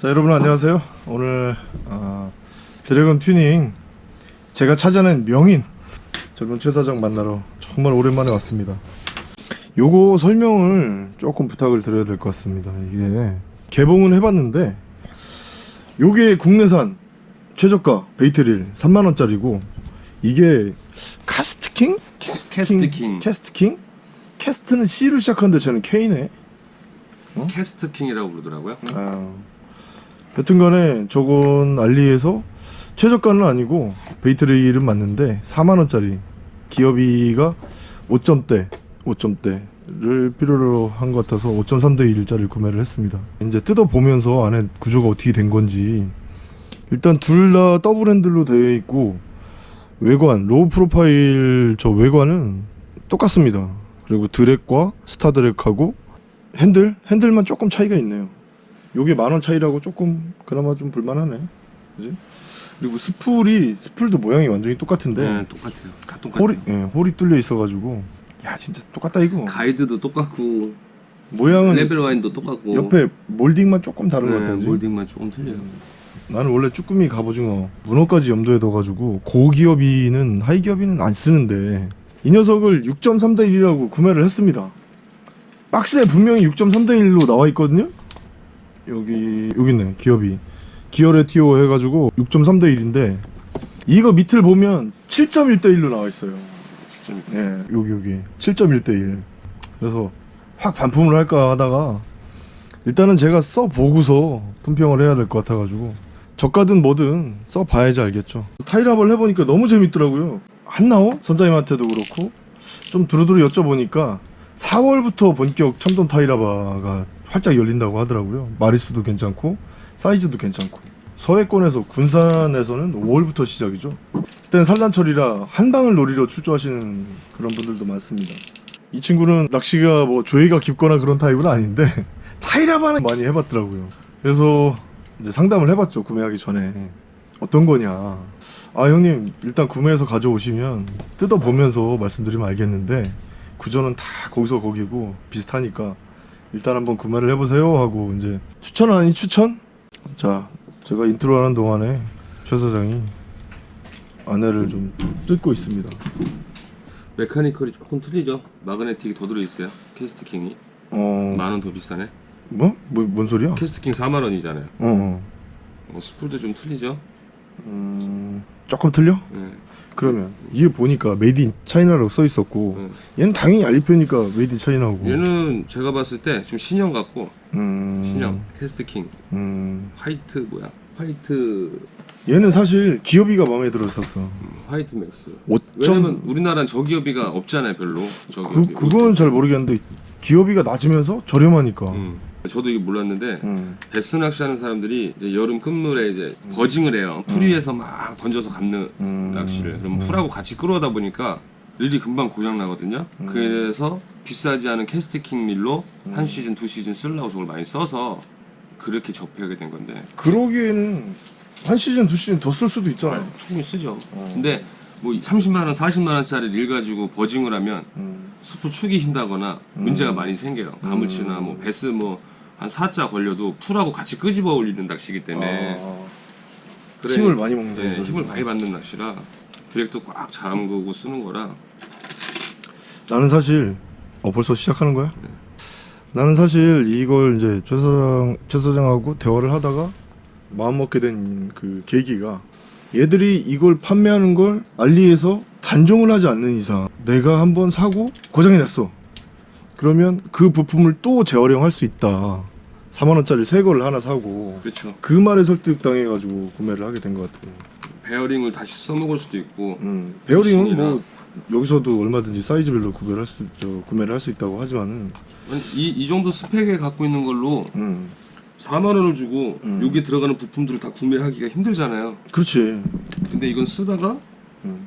자 여러분 안녕하세요. 오늘 어, 드래곤 튜닝 제가 찾아낸 명인 젊은 최 사장 만나러 정말 오랜만에 왔습니다. 요거 설명을 조금 부탁을 드려야 될 것 같습니다. 이게 개봉은 해봤는데 요게 국내산 최저가 bait reel 3만원짜리고 이게 카스트킹? 캐스트킹. 캐스트킹? cast는 C로 시작하는데 쟤는 K네. 캐스트킹이라고 그러더라고요. 아, 여튼간에 저건 알리에서 최저가는 아니고 bait 릴은 맞는데 4만원짜리 기어비가 5점대 5점대를 필요로 한 것 같아서 5.3대 1짜리 구매를 했습니다. 이제 뜯어보면서 안에 구조가 어떻게 된 건지. 일단 둘 다 더블 핸들로 되어 있고 외관 low profile 저 외관은 똑같습니다. 그리고 drag과 star drag하고 핸들 핸들만 조금 차이가 있네요 요게 만 원 차이라고 조금 그나마 좀 볼만하네 그지 그리고 스풀이 스풀도 모양이 완전히 똑같은데 네, 똑같아요. 다 똑같아요. 홀이 예, 홀이 뚫려 있어가지고 야 진짜 똑같다 이거 가이드도 똑같고 모양은 level wind도 똑같고 옆에 몰딩만 조금 다른 것 네, 같아 그지? 몰딩만 조금 틀려요. 나는 원래 쭈꾸미 갑오징어 문어까지 염두에 둬가지고 고기어비는 high 기어비는 안 쓰는데 이 녀석을 6.3대 1이라고 구매를 했습니다 박스에 분명히 6.3대 1로 나와 있거든요 여기 여기 있네 기업이. 기어레 티오 해가지고 6.3 대 1인데 이거 밑을 보면 7.1 대 1로 나와 있어요. 진짜 예 여기 여기. 7.1 대 1 그래서 확 반품을 할까 하다가 일단은 제가 써보고서 품평을 해야 될 것 같아가지고 저가든 뭐든 써봐야지 알겠죠. 타이랍을 해보니까 너무 재밌더라고요. 한나오? 선장님한테도 그렇고. 좀 두루두루 여쭤보니까 4월부터 본격 첨동 타이라바가 활짝 열린다고 하더라고요. 마리수도 괜찮고 사이즈도 괜찮고. 서해권에서 군산에서는 5월부터 시작이죠. 그때는 산란철이라 한 방을 놀이로 출조하시는 그런 분들도 많습니다. 이 친구는 낚시가 뭐 조예가 깊거나 그런 타입은 아닌데 타이라바는 많이 해봤더라고요. 그래서 이제 상담을 해봤죠 구매하기 전에. 어떤 거냐. 아 형님 일단 구매해서 가져오시면 뜯어보면서 말씀드리면 알겠는데 구조는 다 거기서 거기고 비슷하니까 일단 한번 구매를 해보세요 하고 이제 추천 아닌 추천? 자 제가 인트로 하는 동안에 최 사장이 안에를 좀 뜯고 있습니다 mechanical이 조금 틀리죠. magnetic이 더 들어있어요. 캐스트킹이 어... 만원 더 비싸네. 뭐? 뭐? 뭔 소리야? 캐스트킹 4만 원이잖아요. 어, 어. 어, 스풀도 좀 틀리죠. 음... 조금 틀려? 네. 그러면 이게 보니까 made in China라고 써 있었고 네. 얘는 당연히 알리표니까 made in China고 얘는 제가 봤을 때 지금 신형 같고 음... 신형 캐스트킹 음... 화이트 뭐야? 화이트 얘는 사실 기어비가 마음에 들었었어 음, 화이트 맥스. 5점 왜냐면 우리나라는 저기어비가 없잖아요, 별로. 그, 저기어비. 그건 잘 모르겠는데 기어비가 낮으면서 저렴하니까 음. 저도 이게 몰랐는데 음. 배스 낚시하는 사람들이 이제 여름 끝물에 이제 buzzing을 해요. 풀 위에서 막 던져서 감는 음. 낚시를. 그럼 음. 풀하고 같이 끌어오다 보니까 릴이 금방 고장 나거든요. 음. 그래서 비싸지 않은 캐스트킹 릴로 음. 한 시즌 두 시즌 쓰려고 저걸 많이 써서 그렇게 접하게 된 건데 그러기에는 한 시즌 두 시즌 더 쓸 수도 있잖아 충분히 쓰죠. 어. 근데 뭐 30만 원, 40만 원짜리 릴 가지고 buzzing을 하면 음. 스풀 축이 흰다거나 음. 문제가 많이 생겨요. 가물치나 음. 뭐 배스 뭐 한 4자 걸려도 풀하고 같이 끄집어 올리는 낚시이기 때문에 아, 그래, 힘을 많이 먹는다 네. 힘을 많이 받는 낚시라 드랙도 꽉 잠그고 쓰는 거라 나는 사실 어 벌써 시작하는 거야? 나는 사실 이걸 이제 최 사장 최 사장하고 대화를 하다가 마음 먹게 된 그 계기가 얘들이 이걸 판매하는 걸 알리에서 단종을 하지 않는 이상 내가 한번 사고 고장이 났어. 그러면 그 부품을 또 재활용할 수 있다. 4만 원짜리 새 거를 하나 사고 그렇죠. 그 말에 설득당해가지고 구매를 하게 된 것 같아요. 베어링을 다시 써먹을 수도 있고 음, 베어링은. 뭐 여기서도 얼마든지 사이즈별로 구별할 수, 저, 구매를 할 수 있다고 하지만은 이, 이 정도 스펙에 갖고 있는 걸로 음, 4만 원을 주고 음. 여기 들어가는 부품들을 다 구매하기가 힘들잖아요. 그렇지. 근데 이건 쓰다가 음.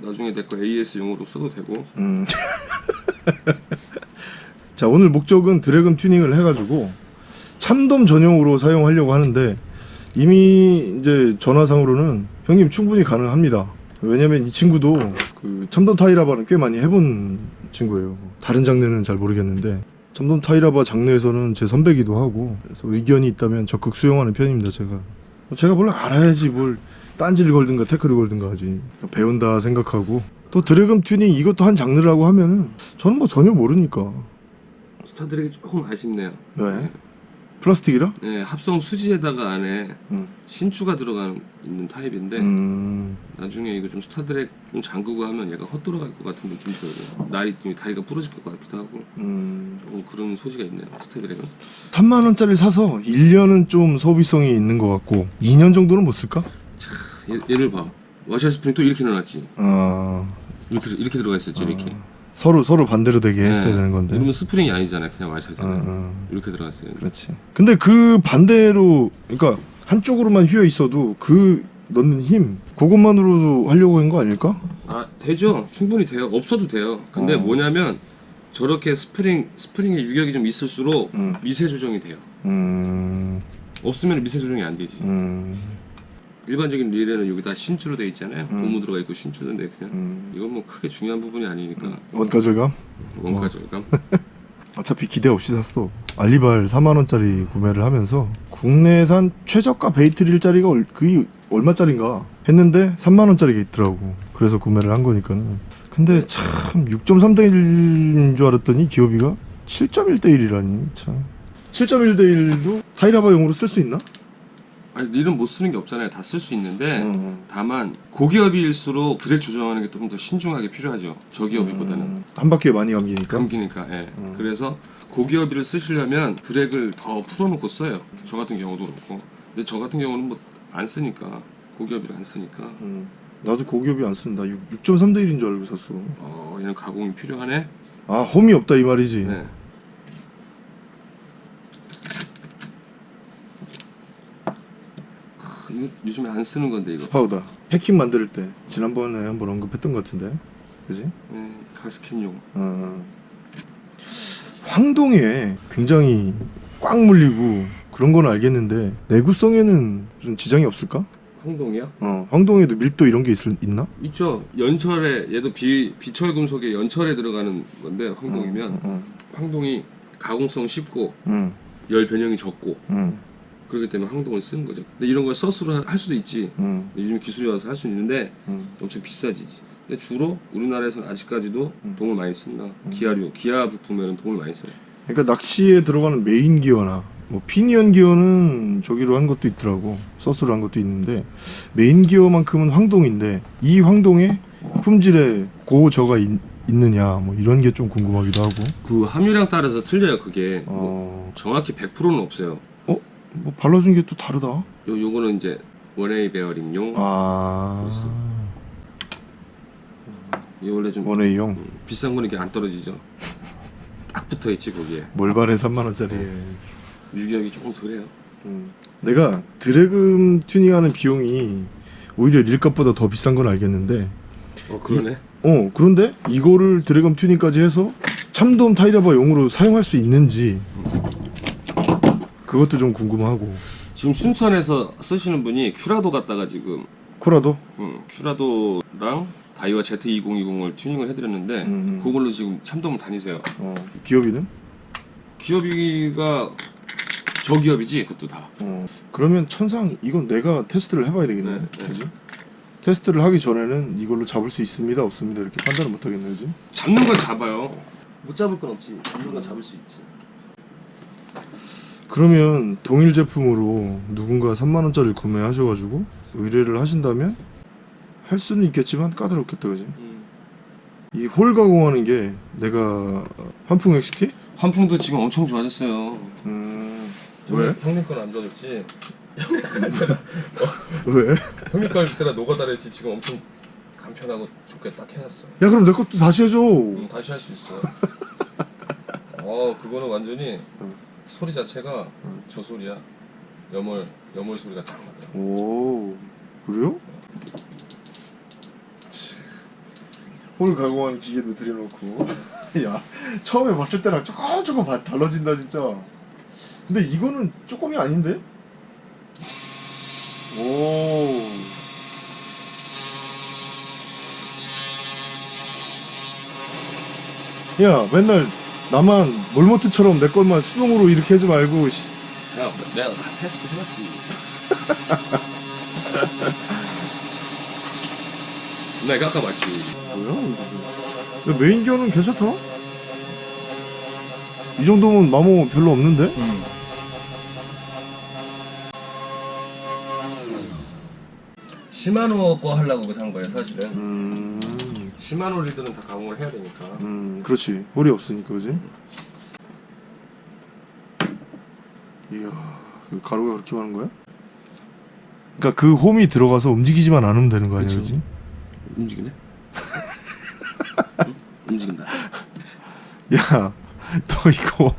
나중에 내 거 AS용으로 써도 되고 음. 자 오늘 목적은 드래곤 튜닝을 해가지고 참돔 전용으로 사용하려고 하는데 이미 이제 전화상으로는 형님 충분히 가능합니다. 왜냐면 이 친구도 그 참돔 타이라바는 꽤 많이 해본 친구예요. 다른 장르는 잘 모르겠는데 참돔 타이라바 장르에서는 제 선배기도 하고 그래서 의견이 있다면 적극 수용하는 편입니다 제가. 제가 뭘 알아야지 뭘 딴지를 걸든가 태클을 걸든가 하지. 배운다 생각하고. 또 드래곤 튜닝 이것도 한 장르라고 하면은 저는 뭐 전혀 모르니까. star drag이 조금 아쉽네요. 왜? 플라스틱이라? 네, 합성 수지에다가 안에 음. 신주가 들어가 있는 타입인데 음... 나중에 이거 좀 star drag 좀 잠그고 하면 얘가 헛돌아갈 것 같은 느낌이 들어요. 날이 좀 다리가 부러질 것 같기도 하고 음... 조금 그런 소지가 있네요. star drag은. 3만 원짜리 사서 1년은 좀 소비성이 있는 것 같고 2년 정도는 못 쓸까? 얘, 얘를 봐. 와샤 스프링 또 이렇게 넣어놨지. 아... 이렇게 이렇게 들어가 있었지 이렇게. 아, 서로 서로 반대로 되게 했어야 네. 되는 건데 이러면 스프링이 아니잖아요. 그냥 어, 와샤잖아요. 어. 이렇게 들어갔어요. 그렇지. 근데 그 반대로 그러니까 한쪽으로만 휘어 있어도 그 넣는 힘 그것만으로도 하려고 한 거 아닐까? 아 되죠. 충분히 돼요. 없어도 돼요. 근데 어. 뭐냐면 저렇게 스프링 스프링에 유격이 좀 있을수록 음. 미세 조정이 돼요. 음. 없으면 미세 조정이 안 되지. 음. 일반적인 릴에는 여기다 신주로 돼 있잖아요. 음. 고무 들어가 있고 신주인데 그냥 음. 이건 뭐 크게 중요한 부분이 아니니까 원가 절감? 원가 절감. 어차피 기대 없이 샀어. 알리발 4만 원짜리 구매를 하면서 국내산 최저가 bait 릴짜리가 얼- 그게 얼마짜린가 했는데 3만 원짜리가 있더라고. 그래서 구매를 한 거니까는. 근데 참 6.3대 1인 줄 알았더니 기업이가 7.1대 1이라니 참. 7.1대 1도 타이라바용으로 쓸 수 있나? 아니 릴은 못 쓰는 게 없잖아요. 다 쓸 수 있는데 음. 다만 고기업일수록 드랙 조정하는 게좀더 신중하게 필요하죠. 저기업이보다는 음. 한 바퀴에 많이 감기니까. 감기니까. 예. 음. 그래서 고기업이를 쓰시려면 드랙을 더 풀어놓고 써요. 저 같은 경우도 그렇고. 근데 저 같은 경우는 뭐 안 쓰니까 고기어비를 안 쓰니까 음. 나도 고기어비 안 쓴다. 6.3대 1인 줄 알고 샀어. 어 얘는 가공이 필요하네. 아 홈이 없다 이 말이지. 네. 크, 이거 요즘에 안 쓰는 건데 이거. 파우더 패킹 만들 때 지난번에 한번 언급했던 것 같은데 그지? 네, 개스킷용. 어. 황동에 굉장히 꽉 물리고 그런 건 알겠는데 내구성에는 좀 지장이 없을까? 황동이요? 어, 황동에도 밀도 이런 게 있, 있나? 있죠. 연철에 얘도 비 비철 금속에 연철에 들어가는 건데 황동이면 응, 황동이 가공성 쉽고 응, 열 변형이 적고 응, 그렇기 때문에 황동을 쓰는 거죠. 근데 이런 걸 서스로 할 수도 있지. 응, 요즘 기술이 와서 할 수 있는데 응. 엄청 비싸지지. 근데 주로 우리나라에서는 아직까지도 음. 동을 많이 쓴다. 음. 기아류, 기아 부품에는 동을 많이 써요. 그러니까 낚시에 들어가는 메인 기어나 뭐 피니언 기어는 저기로 한 것도 있더라고 SUS로 한 것도 있는데 메인 기어만큼은 황동인데 이 황동에 품질에 고저가 있, 있느냐 뭐 이런 게 좀 궁금하기도 하고 그 함유량 따라서 틀려요. 그게 뭐 어, 정확히 100%는 없어요. 뭐 발라준 게 또 다르다 요 요거는 이제 one-way 베어링용. 아 이 원래 좀 원웨이용 음, 비싼 거는 이게 안 떨어지죠. 딱 붙어 있지 거기에. 몰발에 3만 원짜리에 유격이 조금 덜해요. 음. 내가 드래금 튜닝하는 비용이 오히려 릴값보다 더 비싼 건 알겠는데 어 그러네. 어 그런데 이거를 드래곤 튜닝까지 해서 참돔 타이라바 용으로 사용할 수 있는지 그것도 좀 궁금하고 지금 순천에서 쓰시는 분이 큐라도 갖다가 지금 코라도 음, 큐라도랑 다이와 Z2020을 튜닝을 해드렸는데 음. 그걸로 지금 참돔을 다니세요. 어, 기업이는 기업이가 저 기업이지 그것도 다. 어, 그러면 천상 이건 내가 테스트를 해봐야 되겠네 네, 네. 그지 테스트를 하기 전에는 이걸로 잡을 수 있습니다 없습니다 이렇게 판단을 못 하겠네 그지 잡는 건 잡아요. 못 잡을 건 없지. 잡는 건 잡을 수 있지. 그러면 동일 제품으로 누군가 3만 원짜리 구매하셔가지고 의뢰를 하신다면 할 수는 있겠지만 까다롭겠다 그지 음. 이홀 가공하는 게 내가 환풍 XT? 환풍도 지금 엄청 좋아졌어요. 음 왜? 형님 건 안 좋아졌지. 왜? 형님 거 때라 노가다랬지 지금 엄청 간편하고 좋게 딱 해놨어. 야 그럼 내 것도 다시 해줘 음, 다시 할 수 있어. 어 그거는 완전히 음. 소리 자체가 음. 저 소리야. 염월 염월 소리가 딱 나더라고. 오 그래요? 홀 가공하는 기계도 들여놓고 야 처음에 봤을 때랑 조금 조금 바- 달라진다 진짜 근데 이거는 조금이 아닌데? 오 야, 맨날 나만 몰모트처럼 내 것만 수동으로 이렇게 하지 말고 씨. 야, 내가 다 테스트 해봤지. 내가 깎아봤지. 뭐야? 야, 메인기어는 괜찮다. 이 정도면 마모 별로 없는데? 시마노 거 하려고 산 거예요, 사실은. 음, 시마노 리드는 다 가공을 해야 되니까. 음, 그렇지. 홀이 없으니까, 그지? 이야, 그 가루가 그렇게 많은 거야? 그러니까 그 홈이 들어가서 움직이지만 않으면 되는 거 아니야, 그쵸. 그지? 움직이네? 응? 움직인다. 야, 너 이거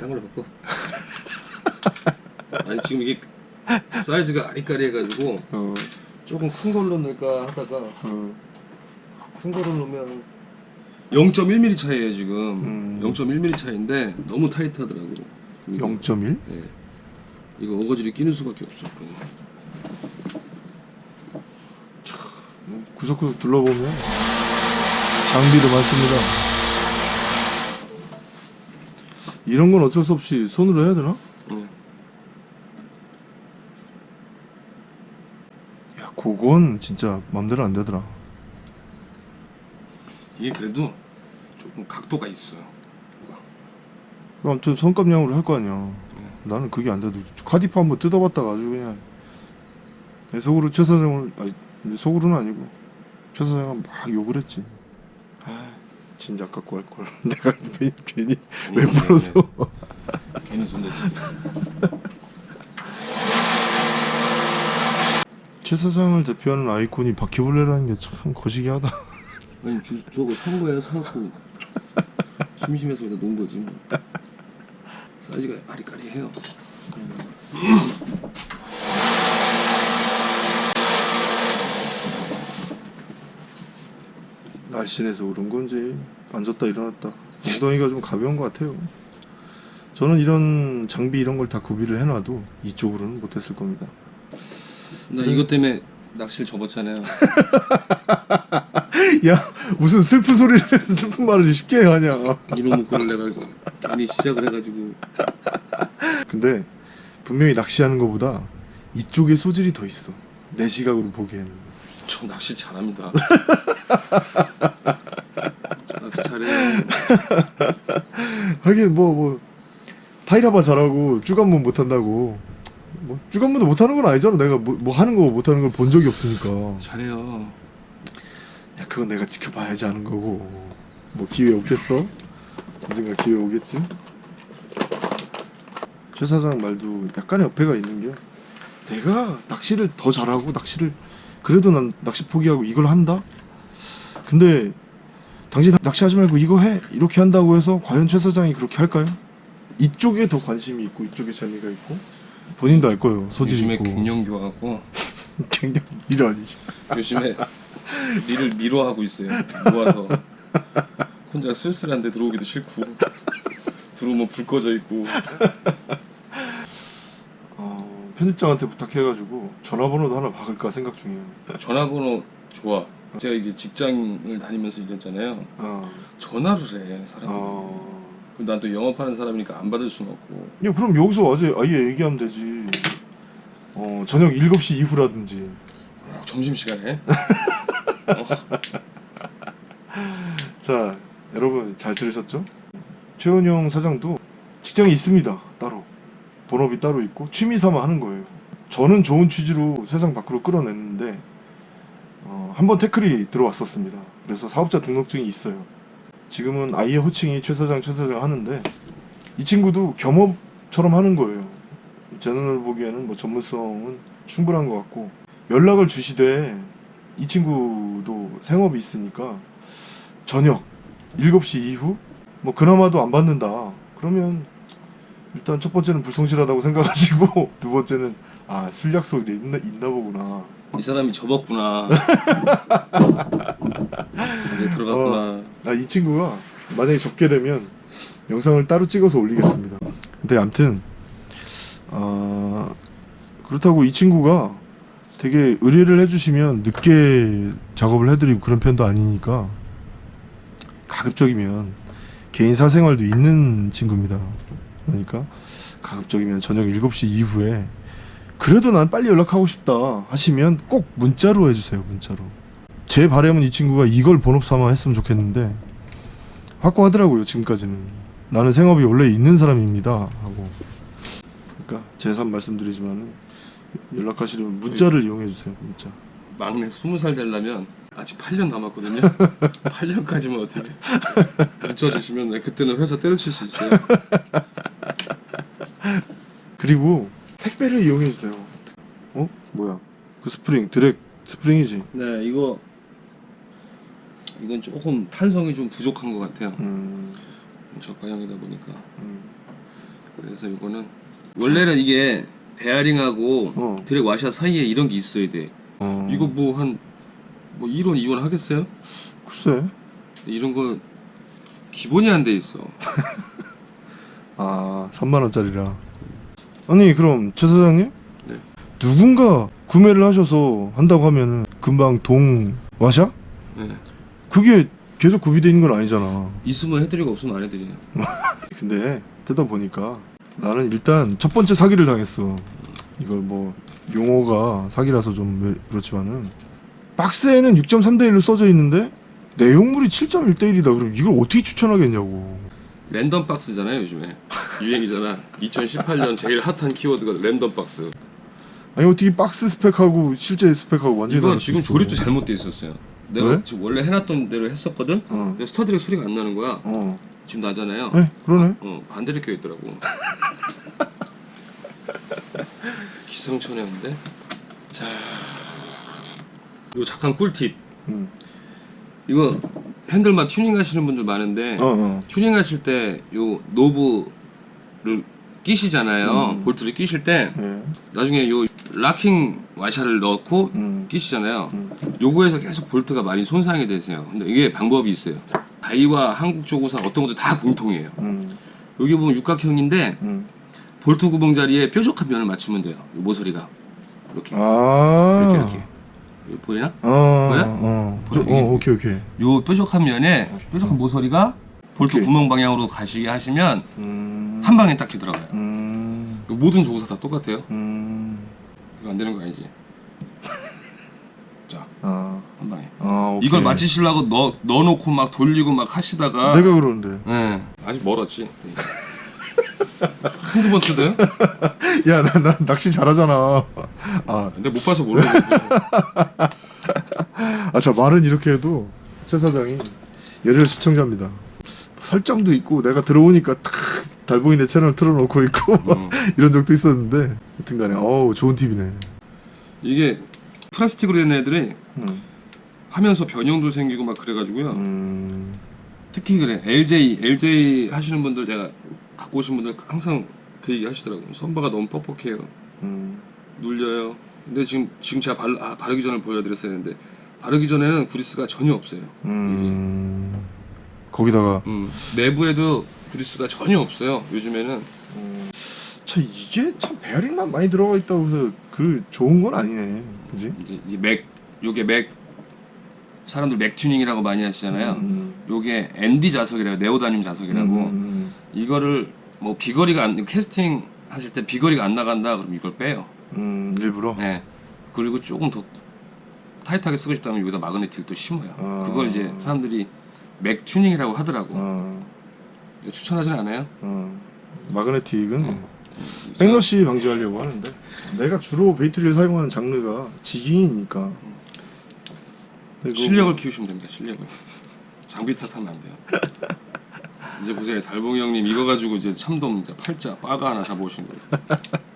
딴 걸로 바꿔. 아니 지금 이게 사이즈가 아리까리 해가지고 어, 조금 큰 걸로 넣을까 하다가 어, 큰 거를 넣으면 0.1mm 차이에요 지금. 음. 0.1mm 차이인데 너무 타이트하더라고. 이게. 0.1? 네. 이거 어거지를 끼는 수밖에 없어. 구석구석 둘러보면 장비도 많습니다. 이런 건 어쩔 수 없이 손으로 해야 되나? 응. 야, 그건 진짜 맘대로 안 되더라. 이게 그래도 조금 각도가 있어요. 아무튼 손감량으로 할 거 아니야. 나는 그게 안 돼도 카디프 한번 뜯어봤다가 아주 그냥 내 속으로 최 사장을 아니 내 속으로는 아니고 최 사장은 막 욕을 했지. 아, 진작 갖고 할 걸. 내가 괜히, 괜히 왜 음, 불어서? 네, 네. 괜히 손대지. 최 사장을 대표하는 아이콘이 바퀴벌레라는 게 참 거시기하다. 아니 주, 저거 산 거야 사갖고 심심해서 그냥 놓은 거지 뭐. 사이즈가 아리까리해요. 날씬해서 그런 건지 앉았다 일어났다 엉덩이가 좀 가벼운 것 같아요. 저는 이런 장비 이런 걸 다 구비를 해놔도 이쪽으로는 못했을 겁니다. 나 이것 때문에 낚시를 접었잖아요. 야 무슨 슬픈 소리를 슬픈 말을 쉽게 하냐. 이놈의 꼴을 내가 괜히 시작을 해가지고 근데 분명히 낚시하는 것보다 이쪽에 소질이 더 있어. 내 시각으로 보기에는. 저 낚시 잘합니다. 저 낚시 잘해요. 하긴 뭐뭐 타이라바 잘하고 쭈간문 못한다고. 뭐 쭈간문도 못하는 건 아니잖아. 내가 뭐, 뭐 하는 거 못하는 걸 본 적이 없으니까. 잘해요. 야 그건 내가 지켜봐야지 하는 거고 뭐 기회 없겠어? 언젠가 기회 오겠지? 최 사장 말도 약간의 어폐가 있는 게 내가 낚시를 더 잘하고 낚시를 그래도 난 낚시 포기하고 이걸 한다? 근데 당신 낚시하지 말고 이거 해 이렇게 한다고 해서 과연 최 사장이 그렇게 할까요? 이쪽에 더 관심이 있고 이쪽에 재미가 있고 본인도 알 거예요 소질이 요즘에 있고 갱년기와갖고 갱년 일 아니지 요즘에 일을 미뤄하고 있어요. 모아서 혼자 쓸쓸한데 들어오기도 싫고 들어오면 불 꺼져 있고 어, 편집장한테 부탁해가지고 전화번호도 하나 박을까 생각 중이에요. 전화번호 좋아. 제가 이제 직장을 다니면서 일했잖아요. 어, 전화를 해 사람들이. 어. 그럼 난또 영업하는 사람이니까 안 받을 수는 없고. 야, 그럼 여기서 아예, 아예 얘기하면 되지. 어, 저녁 7시 이후라든지. 어, 점심 시간에. 자, 여러분 잘 들으셨죠? 최은영 사장도 직장이 있습니다. 따로. 본업이 따로 있고 취미 삼아 하는 거예요. 저는 좋은 취지로 세상 밖으로 끌어냈는데 어, 한번 태클이 들어왔었습니다. 그래서 사업자 등록증이 있어요. 지금은 아이의 호칭이 최 사장 최 사장 하는데 이 친구도 겸업처럼 하는 거예요. 제 눈을 보기에는 뭐 전문성은 충분한 것 같고 연락을 주시되 이 친구도 생업이 있으니까 저녁 7시 이후 뭐 그나마도 안 받는다. 그러면 일단 첫 번째는 불성실하다고 생각하시고 두 번째는 아 술 약속이 있나, 있나 보구나. 이 사람이 접었구나. 이제 들어갔구나. 아이 친구가 만약에 적게 되면 영상을 따로 찍어서 올리겠습니다. 근데 암튼 아 그렇다고 이 친구가 되게 의뢰를 해주시면 늦게 작업을 해드리고 그런 편도 아니니까 가급적이면 개인 사생활도 있는 친구입니다. 그러니까 가급적이면 저녁 7시 이후에 그래도 난 빨리 연락하고 싶다 하시면 꼭 문자로 해주세요. 문자로. 제 바람은 이 친구가 이걸 본업 삼아 했으면 좋겠는데 확고하더라고요. 지금까지는 나는 생업이 원래 있는 사람입니다 하고. 그러니까 재삼 말씀드리지만 연락하시려면 문자를 이용해 주세요. 문자. 막내 20살 되려면 아직 8년 남았거든요. 8년까지만 어떻게 늦춰주시면 네, 그때는 회사 때려칠 수 있어요. 그리고 택배를 이용해 주세요. 어? 뭐야? 그 스프링 드랙 스프링이지. 네, 이거 이건 조금 탄성이 좀 부족한 것 같아요. 음, 저가형이다 보니까 음. 그래서 이거는 원래는 이게 베어링하고 어. 드랙 와샤 사이에 이런 게 있어야 돼. 어. 이거 뭐한뭐 1원 2원 하겠어요? 글쎄. 이런 거 기본이 안 돼 있어. 아, 3만 원짜리라. 아니 그럼 최 사장님? 네. 누군가 구매를 하셔서 한다고 하면 금방 동 와샤? 네. 그게 계속 구비되어 있는 건 아니잖아. 있으면 해드리고 없으면 안 해드려요. 근데 뜯어 보니까 나는 일단 첫 번째 사기를 당했어. 이걸 뭐 용어가 사기라서 좀 왜- 그렇지만은 박스에는 6.3대 1로 써져 있는데 내용물이 7.1대 1이다. 그럼 이걸 어떻게 추천하겠냐고. 랜덤 박스잖아요 요즘에 유행이잖아. 2018년 제일 핫한 키워드가 랜덤 박스. 아니 어떻게 박스 스펙하고 실제 스펙하고 완전히 이거 지금. 조립도 잘못돼 있었어요. 내가 왜? 지금 원래 해놨던 대로 했었거든. 어. 근데 star drag 소리가 안 나는 거야. 어. 지금 나잖아요. 네, 그러네. 어 반대로 껴 있더라고. 기상천외인데. 자, 이거 잠깐 꿀팁. 음. 이거 핸들만 튜닝 하시는 분들 많은데 어, 어. 튜닝 하실 때 요 knob를 끼시잖아요. 음. 볼트를 끼실 때 예. 나중에 요 locking 와샤를 넣고 음. 끼시잖아요. 음. 요거에서 계속 볼트가 많이 손상이 되세요. 근데 이게 방법이 있어요. 다이와 한국 조구사 어떤 것도 다 공통이에요. 음. 여기 보면 육각형인데 음. 볼트 구멍 자리에 뾰족한 면을 맞추면 돼요. 요 모서리가 이렇게 아. 이렇게 이렇게 여기 보이나? 어. 보여? 어. 보여? 어, 어, 오케이, 오케이. 요 뾰족한 면에 뾰족한 모서리가 볼트 오케이. 구멍 방향으로 가시게 하시면 음. 한 방에 딱 들어가요. 음. 모든 조구사 다 똑같아요. 음. 이거 안 되는 거 아니지? 자, 아. 한 방에. 아. 이걸 맞추시려고 넣, 넣어놓고 막 돌리고 막 하시다가 내가 그러는데. 예, 아직 멀었지. 한두 번 뜯어요? 야, 나, 나 낚시 잘하잖아. 아, 근데 못 봐서 모르겠어. 아, 저 말은 이렇게 해도 최 사장이 열혈 시청자입니다. 설정도 있고 내가 들어오니까 탁 달봉이 내 채널 틀어놓고 있고 음. 이런 적도 있었는데 여튼간에 어우 좋은 팁이네. 이게 플라스틱으로 된 애들이 음. 하면서 변형도 생기고 막 그래가지고요. 음. 특히 그래 LJ LJ 하시는 분들 제가 갖고 오신 분들 항상 그 얘기 하시더라고요. 선바가 너무 뻑뻑해요. 음. 눌려요. 근데 지금 지금 제가 발, 아, 바르기 전에 보여드렸어야 했는데 바르기 전에는 그리스가 전혀 없어요. 음. 거기다가 음, 내부에도 그리스가 전혀 없어요. 요즘에는 음. 참 이게 참 베어링만 많이 들어가 있다고 해서 그 좋은 건 아니네. 그지? 이제, 이제 mag 요게 mag 사람들 mag 튜닝이라고 많이 하시잖아요. 음. 요게 ND 자석이라고 네오다늄 자석이라고 음. 이거를 뭐 비거리가 안 캐스팅 하실 때 비거리가 안 나간다 그럼 이걸 빼요. 음. 일부러. 네. 그리고 조금 더 타이트하게 쓰고 싶다면 여기다 마그네틱을 또 심어요. 아. 그걸 이제 사람들이 mag 튜닝이라고 하더라고. 어. 추천하진 않아요. 어. 마그네틱은 음. backlash 방지하려고 하는데 내가 주로 bait reel을 사용하는 장르가 근데 그거 실력을 키우시면 됩니다. 실력을. 장비 탓하면 안 돼요. 이제 보세요, 달봉이 형님 이거 가지고 이제 참돔 이제 팔자 빠가 하나 잡아오신 거예요.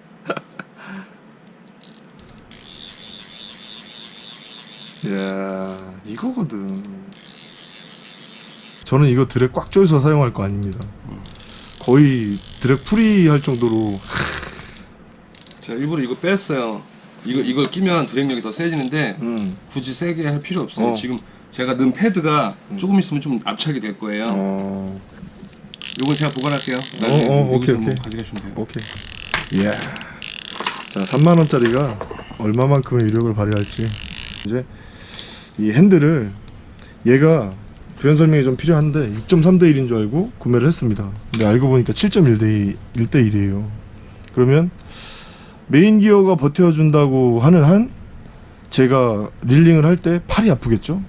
이야 이거거든 저는 이거 드랙 꽉 조여서 사용할 거 아닙니다 거의 드랙 풀이 할 정도로 제가 일부러 이거 뺐어요. 이거 이걸 끼면 드랙력이 더 세지는데 음. 굳이 세게 할 필요 없어요. 어. 지금 제가 넣은 패드가 음. 조금 있으면 좀 압착이 될 거예요. 어. 요건 제가 보관할게요. 어, 어, 오케이, 뭐 오케이. 가져가시면 돼요. 오케이 이야 자 3만 원짜리가 얼마만큼의 위력을 발휘할지 이제 이 핸들을 얘가 부연 설명이 좀 필요한데 6.3대 1인 줄 알고 구매를 했습니다. 근데 알고 보니까 7.1대 1대 1이에요. 그러면 메인 기어가 버텨준다고 하는 한 제가 reeling을 할 때 팔이 아프겠죠?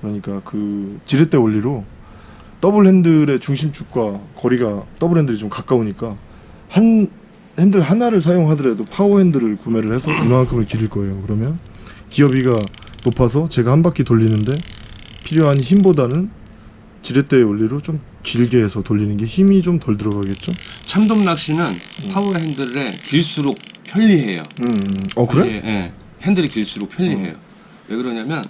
그러니까 그 지렛대 원리로 더블 핸들의 중심축과 거리가 더블 핸들이 좀 가까우니까 한 핸들 하나를 사용하더라도 파워 핸들을 구매를 해서 이만큼을 기를 거예요. 그러면 기어비가 높아서 제가 한 바퀴 돌리는데 필요한 힘보다는 지렛대의 원리로 좀 길게 해서 돌리는 게 힘이 좀 덜 들어가겠죠? 참돔 낚시는 파워 핸들에 길수록 편리해요. 음, 어 그래? 예, 예. 핸들이 길수록 편리해요. 왜 그러냐면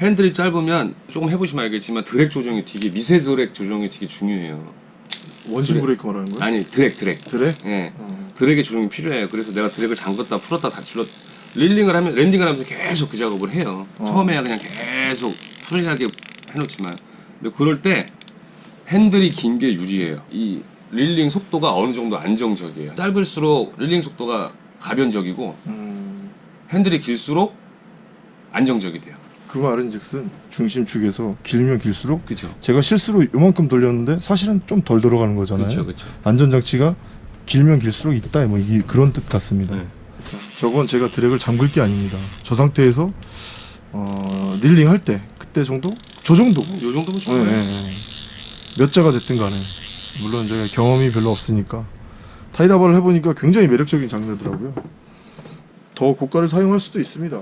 핸들이 짧으면 조금 해보시면 알겠지만 드랙 조정이 되게 미세 드랙 조정이 되게 중요해요. 원심. 브레이크 말하는 거야? 아니 drag drag. 그래? 예. 어. drag의 조정이 필요해요. 그래서 내가 드랙을 잠궜다 풀었다 다 줄었 reeling을 하면 landing을 하면서 계속 그 작업을 해요. 어. 처음에야 그냥 계속 프리하게 해놓지만 근데 그럴 때 핸들이 긴 게 유리해요. 이 릴링 속도가 어느 정도 안정적이에요. 짧을수록 릴링 속도가 가변적이고 음, 핸들이 길수록 안정적이 돼요. 그 말은즉슨 중심축에서 길면 길수록 그렇죠. 제가 실수로 요만큼 돌렸는데 사실은 좀 덜 들어가는 거잖아요. 그렇죠, 그렇죠. 안전장치가 길면 길수록 있다 뭐 이, 그런 뜻 같습니다. 네. 저건 제가 드랙을 잠글 게 아닙니다. 저 상태에서 어, 릴링 할 때 그때 정도? 저 정도. 요 정도면 네, 좋아요. 네, 네. 몇 자가 됐든 간에 물론 제가 경험이 별로 없으니까 타이라바를 해보니까 굉장히 매력적인 장르더라고요. 더 고가를 사용할 수도 있습니다.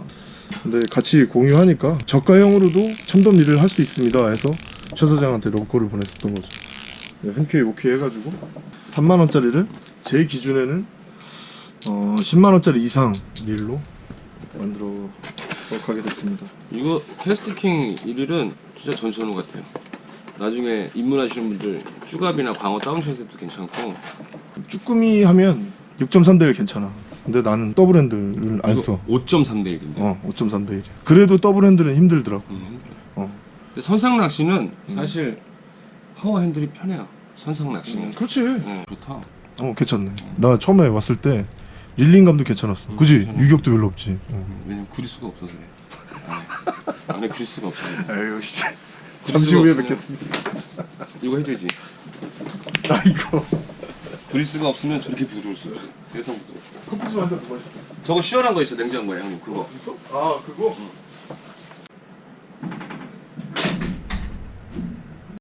근데 같이 공유하니까 저가형으로도 참돔 일을 할 수 있습니다 해서 최 사장한테 러브콜을 보냈었던 거죠. 네, 흔쾌히 오케이 해가지고 3만 원짜리를 제 기준에는 어, 10만 원짜리 이상 릴로 만들어 가게 됐습니다. 이거 KastKing 이 릴은 진짜 전천후 같아요. 나중에 입문하시는 분들 쭈갑이나 광어 down shot에도 괜찮고 쭈꾸미 하면 6.3대 1 괜찮아. 근데 나는 더블 핸들을 안 써. 5.3대 1인데. 어, 5.3대 1. 그래도 더블 핸들은 힘들더라고. 음. 어. 근데 선상 낚시는 음. 사실 파워 핸들이 편해요. 선상 낚시는. 그렇지. 어, 좋다. 어, 괜찮네. 나 처음에 왔을 때 릴링감도 괜찮았어. 음, 그지? 괜찮아. 유격도 별로 없지. 어. 음, 왜냐면 구릴 수가 없어서 그래. 안에, 안에 구릴 수가 없어요. 에휴, 씨. 구릴 잠시 후에 뵙겠습니다. 이거 해줘야지. 아, 이거. 그리스가 없으면 저렇게 부드러울 수 없어. 세상 부드러워. 컵부스 완전 누가 있어? 저거 시원한 거 있어 냉장고에 형님 그거. 있어? 아 그거? 응.